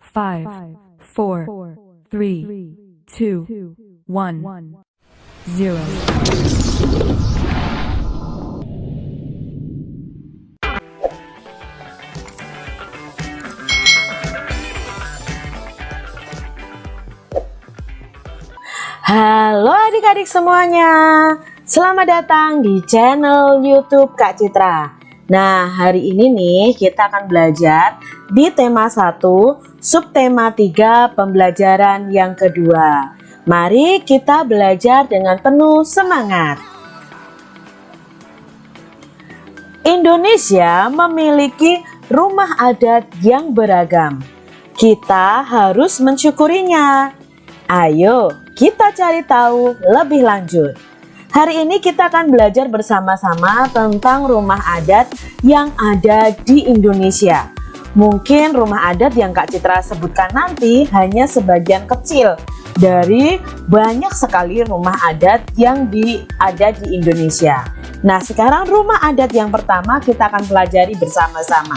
five, four, three, two, one, zero. Halo adik-adik semuanya Selamat datang di channel youtube Kak Citra Nah hari ini nih kita akan belajar di tema 1 subtema 3 pembelajaran yang kedua. Mari kita belajar dengan penuh semangat. Indonesia memiliki rumah adat yang beragam. Kita harus mensyukurinya. Ayo kita cari tahu lebih lanjut. Hari ini kita akan belajar bersama-sama tentang rumah adat yang ada di Indonesia. Mungkin rumah adat yang Kak Citra sebutkan nanti hanya sebagian kecil dari banyak sekali rumah adat yang di, ada di Indonesia. Nah sekarang rumah adat yang pertama kita akan pelajari bersama-sama.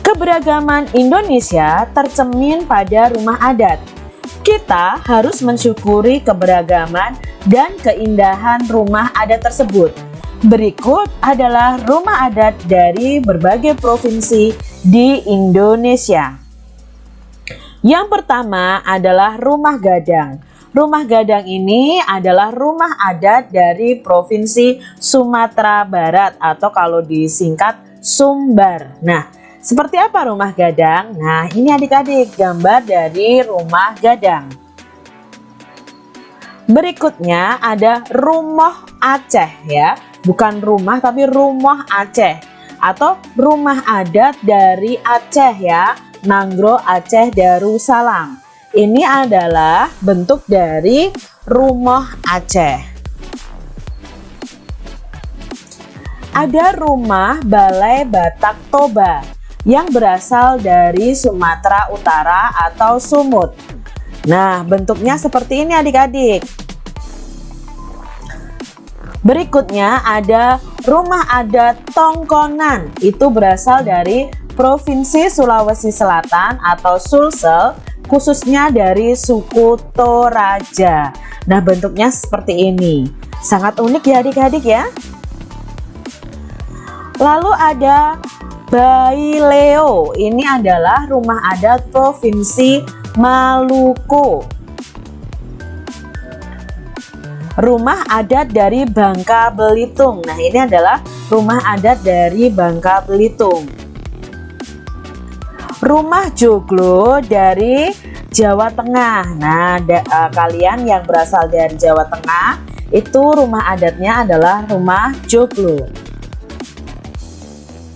Keberagaman Indonesia tercemin pada rumah adat. Kita harus mensyukuri keberagaman dan keindahan rumah adat tersebut. Berikut adalah rumah adat dari berbagai provinsi di Indonesia. Yang pertama adalah rumah gadang. Rumah gadang ini adalah rumah adat dari Provinsi Sumatera Barat atau kalau disingkat Sumbar. Nah, seperti apa rumah gadang? Nah ini adik-adik gambar dari rumah gadang. Berikutnya ada rumah Aceh ya. Bukan rumah tapi rumah Aceh. Atau rumah adat dari Aceh ya. Nanggro Aceh Darussalam. Ini adalah bentuk dari rumah Aceh. Ada rumah Balai Batak Toba yang berasal dari Sumatera Utara atau Sumut. Nah, bentuknya seperti ini adik-adik. Berikutnya ada rumah adat Tongkonan. Itu berasal dari Provinsi Sulawesi Selatan atau Sulsel, khususnya dari suku Toraja. Nah, bentuknya seperti ini. Sangat unik ya adik-adik ya. Lalu ada Baileo ini adalah rumah adat Provinsi Maluku. Rumah adat dari Bangka Belitung. Nah, ini adalah rumah adat dari Bangka Belitung. Rumah joglo dari Jawa Tengah. Nah, da, uh, kalian yang berasal dari Jawa Tengah, itu rumah adatnya adalah rumah joglo.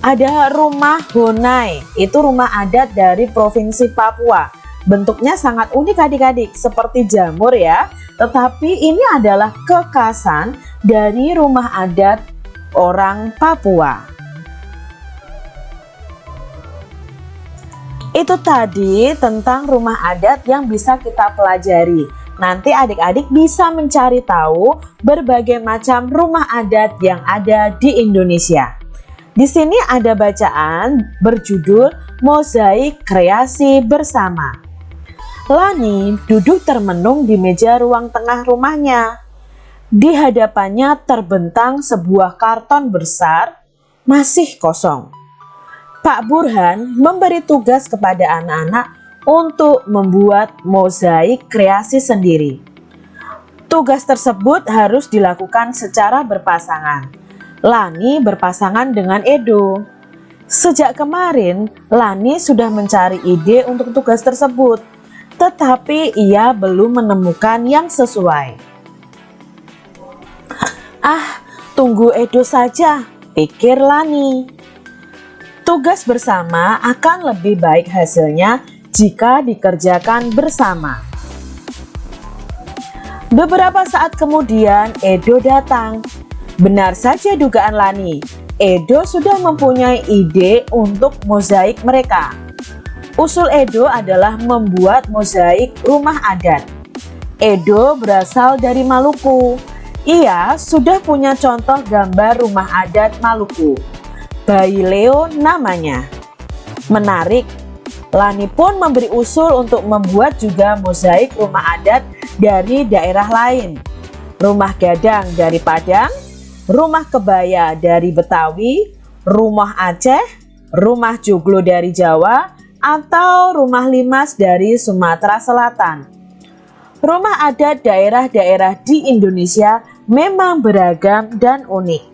Ada rumah Honai, itu rumah adat dari Provinsi Papua. Bentuknya sangat unik adik-adik, seperti jamur ya. Tetapi ini adalah kekasan dari rumah adat orang Papua. Itu tadi tentang rumah adat yang bisa kita pelajari. Nanti adik-adik bisa mencari tahu berbagai macam rumah adat yang ada di Indonesia. Di sini ada bacaan berjudul Mozaik Kreasi Bersama. Lani duduk termenung di meja ruang tengah rumahnya. Di hadapannya terbentang sebuah karton besar, masih kosong. Pak Burhan memberi tugas kepada anak-anak untuk membuat mozaik kreasi sendiri. Tugas tersebut harus dilakukan secara berpasangan Lani berpasangan dengan Edo. Sejak kemarin, Lani sudah mencari ide untuk tugas tersebut, tetapi ia belum menemukan yang sesuai. Ah, tunggu Edo saja, pikir Lani. Tugas bersama akan lebih baik hasilnya jika dikerjakan bersama. Beberapa saat kemudian Edo datang Benar saja dugaan Lani, Edo sudah mempunyai ide untuk mozaik mereka. Usul Edo adalah membuat mozaik rumah adat. Edo berasal dari Maluku. Ia sudah punya contoh gambar rumah adat Maluku. Bayi Leo namanya. Menarik, Lani pun memberi usul untuk membuat juga mozaik rumah adat dari daerah lain. Rumah gadang dari Padang, rumah kebaya dari Betawi, rumah Aceh, rumah joglo dari Jawa, atau rumah limas dari Sumatera Selatan. Rumah adat daerah-daerah di Indonesia memang beragam dan unik.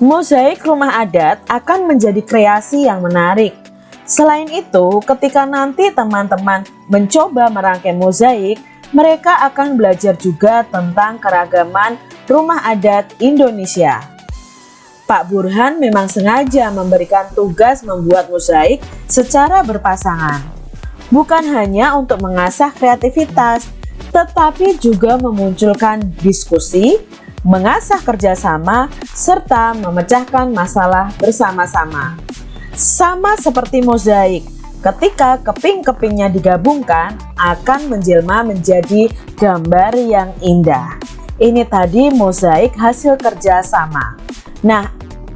Mozaik rumah adat akan menjadi kreasi yang menarik. Selain itu, ketika nanti teman-teman mencoba merangkai mozaik, mereka akan belajar juga tentang keragaman rumah adat Indonesia. Pak Burhan memang sengaja memberikan tugas membuat mozaik secara berpasangan. Bukan hanya untuk mengasah kreativitas, tetapi juga memunculkan diskusi, mengasah kerjasama, serta memecahkan masalah bersama-sama. Sama seperti mozaik, ketika keping-kepingnya digabungkan akan menjelma menjadi gambar yang indah. Ini tadi mozaik hasil kerjasama. Nah,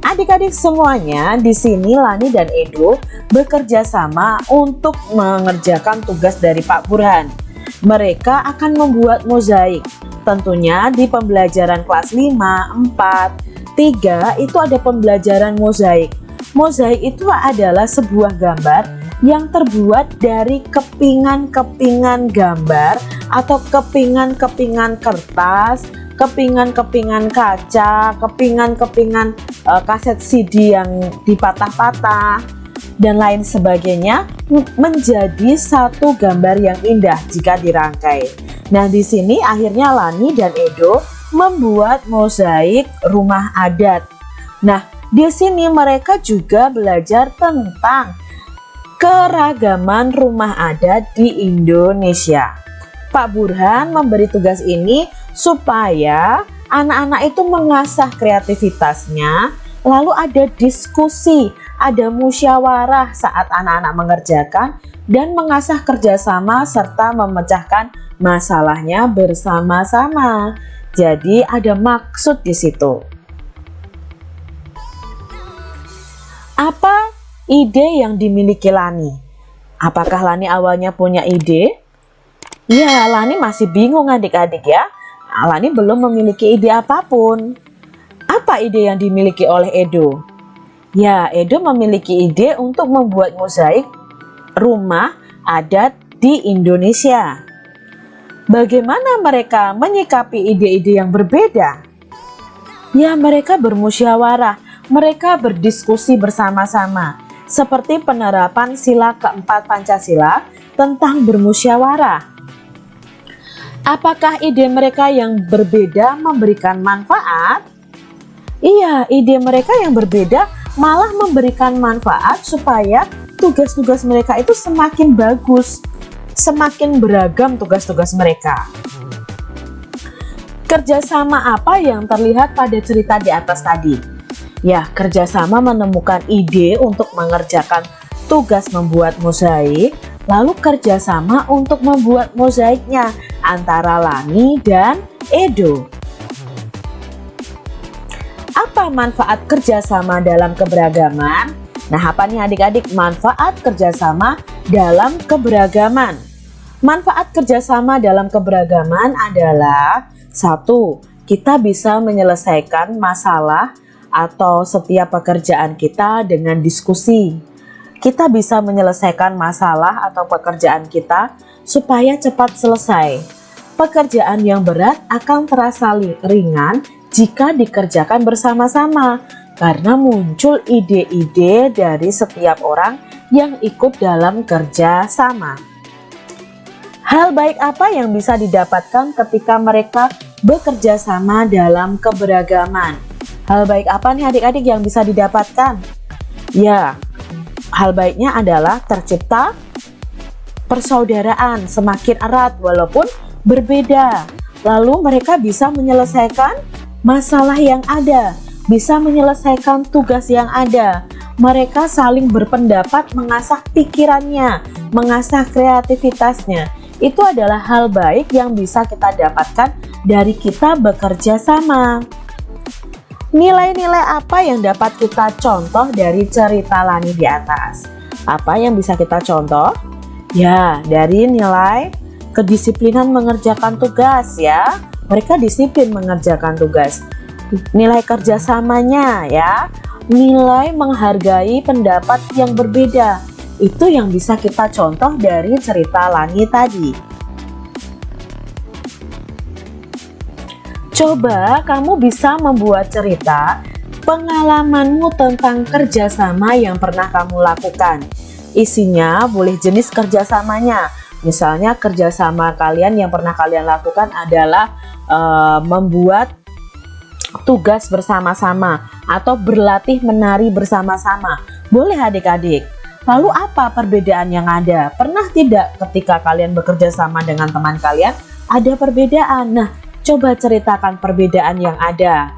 adik-adik semuanya di sini Lani dan Edo bekerja sama untuk mengerjakan tugas dari Pak Burhan. Mereka akan membuat mozaik Tentunya di pembelajaran kelas 5, 4, 3 itu ada pembelajaran mozaik. Mozaik itu adalah sebuah gambar yang terbuat dari kepingan-kepingan gambar atau kepingan-kepingan kertas, kepingan-kepingan kaca, kepingan-kepingan uh, kaset CD yang dipatah-patah dan lain sebagainya menjadi satu gambar yang indah jika dirangkai. Nah, di sini akhirnya Lani dan Edo membuat mozaik rumah adat. Nah, di sini mereka juga belajar tentang keragaman rumah adat di Indonesia. Pak Burhan memberi tugas ini supaya anak-anak itu mengasah kreativitasnya, lalu ada diskusi, ada musyawarah saat anak-anak mengerjakan, dan mengasah kerjasama serta memecahkan masalahnya bersama-sama. Jadi ada maksud di situ. Apa ide yang dimiliki Lani? Apakah Lani awalnya punya ide? Ya, Lani masih bingung adik-adik ya. Lani belum memiliki ide apa pun. Apa ide yang dimiliki oleh Edo? Ya, Edo memiliki ide untuk membuat mozaik rumah adat di Indonesia. Bagaimana mereka menyikapi ide-ide yang berbeda? Ya, mereka bermusyawarah, mereka berdiskusi bersama-sama, seperti penerapan sila keempat Pancasila tentang bermusyawarah. Apakah ide mereka yang berbeda memberikan manfaat? Iya, ide mereka yang berbeda malah memberikan manfaat supaya tugas-tugas mereka itu semakin bagus semakin beragam tugas-tugas mereka. Kerjasama apa yang terlihat pada cerita di atas tadi? Ya, kerjasama menemukan ide untuk mengerjakan tugas membuat mozaik, lalu kerjasama untuk membuat mozaiknya antara Lani dan Edo. Apa manfaat kerjasama dalam keberagaman? Nah, apa nih adik-adik manfaat kerjasama dalam keberagaman? Manfaat kerjasama dalam keberagaman adalah satu, kita bisa menyelesaikan masalah atau setiap pekerjaan kita dengan diskusi. Kita bisa menyelesaikan masalah atau pekerjaan kita supaya cepat selesai. Pekerjaan yang berat akan terasa ringan jika dikerjakan bersama-sama karena muncul ide-ide dari setiap orang yang ikut dalam kerja sama. Hal baik apa yang bisa didapatkan ketika mereka bekerja sama dalam keberagaman? Hal baik apa nih adik-adik yang bisa didapatkan? Ya, hal baiknya adalah tercipta persaudaraan semakin erat walaupun berbeda. Lalu mereka bisa menyelesaikan masalah yang ada, bisa menyelesaikan tugas yang ada. Mereka saling berpendapat mengasah pikirannya, mengasah kreativitasnya itu adalah hal baik yang bisa kita dapatkan dari kita bekerja sama. Nilai-nilai apa yang dapat kita contoh dari cerita Lani di atas? Apa yang bisa kita contoh? Ya, dari nilai kedisiplinan mengerjakan tugas ya. Mereka disiplin mengerjakan tugas. Nilai kerjasamanya ya. Nilai menghargai pendapat yang berbeda. Itu yang bisa kita contoh dari cerita Lani tadi. Coba kamu bisa membuat cerita pengalamanmu tentang kerjasama yang pernah kamu lakukan. Isinya boleh jenis kerjasamanya. Misalnya kerjasama kalian yang pernah kalian lakukan adalah uh, membuat tugas bersama-sama atau berlatih menari bersama-sama. Boleh adik-adik. Lalu apa perbedaan yang ada? Pernah tidak ketika kalian bekerja sama dengan teman kalian ada perbedaan? Nah, Coba ceritakan perbedaan yang ada.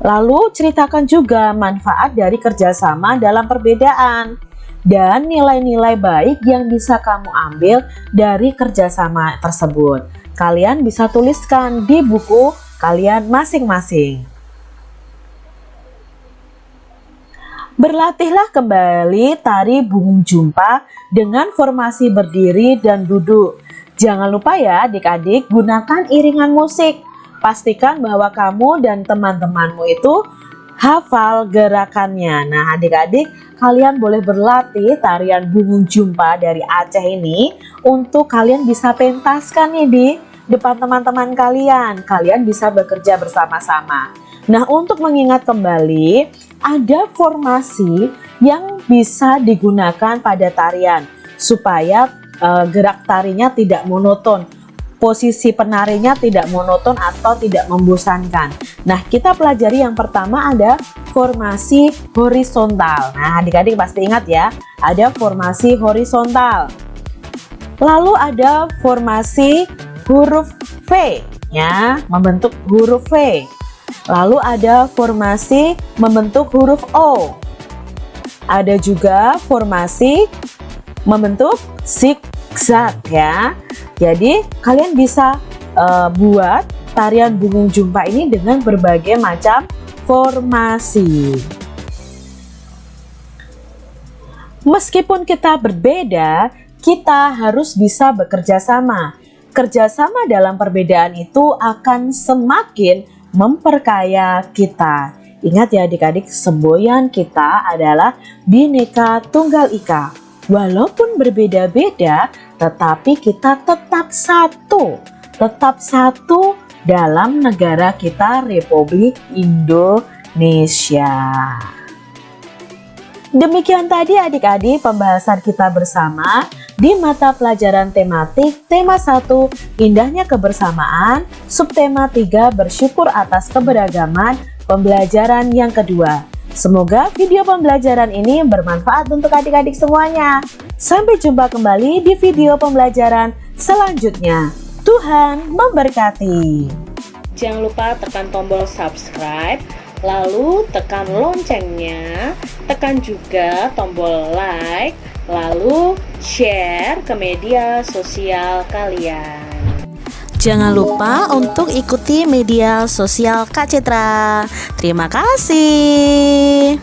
Lalu ceritakan juga manfaat dari kerjasama dalam perbedaan dan nilai-nilai baik yang bisa kamu ambil dari kerjasama tersebut. Kalian bisa tuliskan di buku kalian masing-masing. Berlatihlah kembali tari bungung jumpa dengan formasi berdiri dan duduk Jangan lupa ya adik-adik gunakan iringan musik. Pastikan bahwa kamu dan teman-temanmu itu hafal gerakannya. Nah adik-adik kalian boleh berlatih tarian bungung jumpa dari Aceh ini untuk kalian bisa pentaskan nih di depan teman-teman kalian. Kalian bisa bekerja bersama-sama. Nah untuk mengingat kembali ada formasi yang bisa digunakan pada tarian supaya uh, gerak tarinya tidak monoton posisi penarinya tidak monoton atau tidak membosankan. Nah kita pelajari yang pertama ada formasi horizontal. Nah adik-adik pasti ingat ya ada formasi horizontal. Lalu ada formasi huruf V ya membentuk huruf V. Lalu ada formasi membentuk huruf O. Ada juga formasi membentuk zigzag ya. Jadi kalian bisa uh, buat tarian bungung jumpa ini dengan berbagai macam formasi. Meskipun kita berbeda, kita harus bisa bekerja sama. Kerjasama dalam perbedaan itu akan semakin memperkaya kita. Ingat ya adik-adik, semboyan kita adalah Bhinneka Tunggal Ika. Walaupun berbeda-beda, tetapi kita tetap satu, tetap satu dalam negara kita Republik Indonesia. Demikian tadi adik-adik pembahasan kita bersama di mata pelajaran tematik tema 1 Indahnya Kebersamaan, subtema 3 Bersyukur atas keberagaman, pembelajaran yang kedua. Semoga video pembelajaran ini bermanfaat untuk adik-adik semuanya. Sampai jumpa kembali di video pembelajaran selanjutnya. Tuhan memberkati. Jangan lupa tekan tombol subscribe, lalu tekan loncengnya, tekan juga tombol like, lalu share ke media sosial kalian. Jangan lupa untuk ikuti media sosial Kak Citra. Terima kasih.